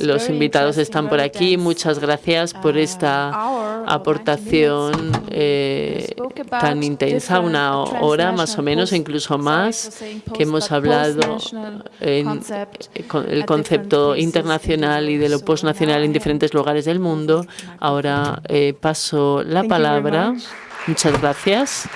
Speaker 2: los invitados están por aquí. Muchas gracias por esta aportación eh, tan intensa, una hora más o menos, o incluso más, que hemos hablado en el concepto internacional y de lo postnacional en diferentes lugares del mundo. Ahora eh, paso la palabra. Muchas gracias.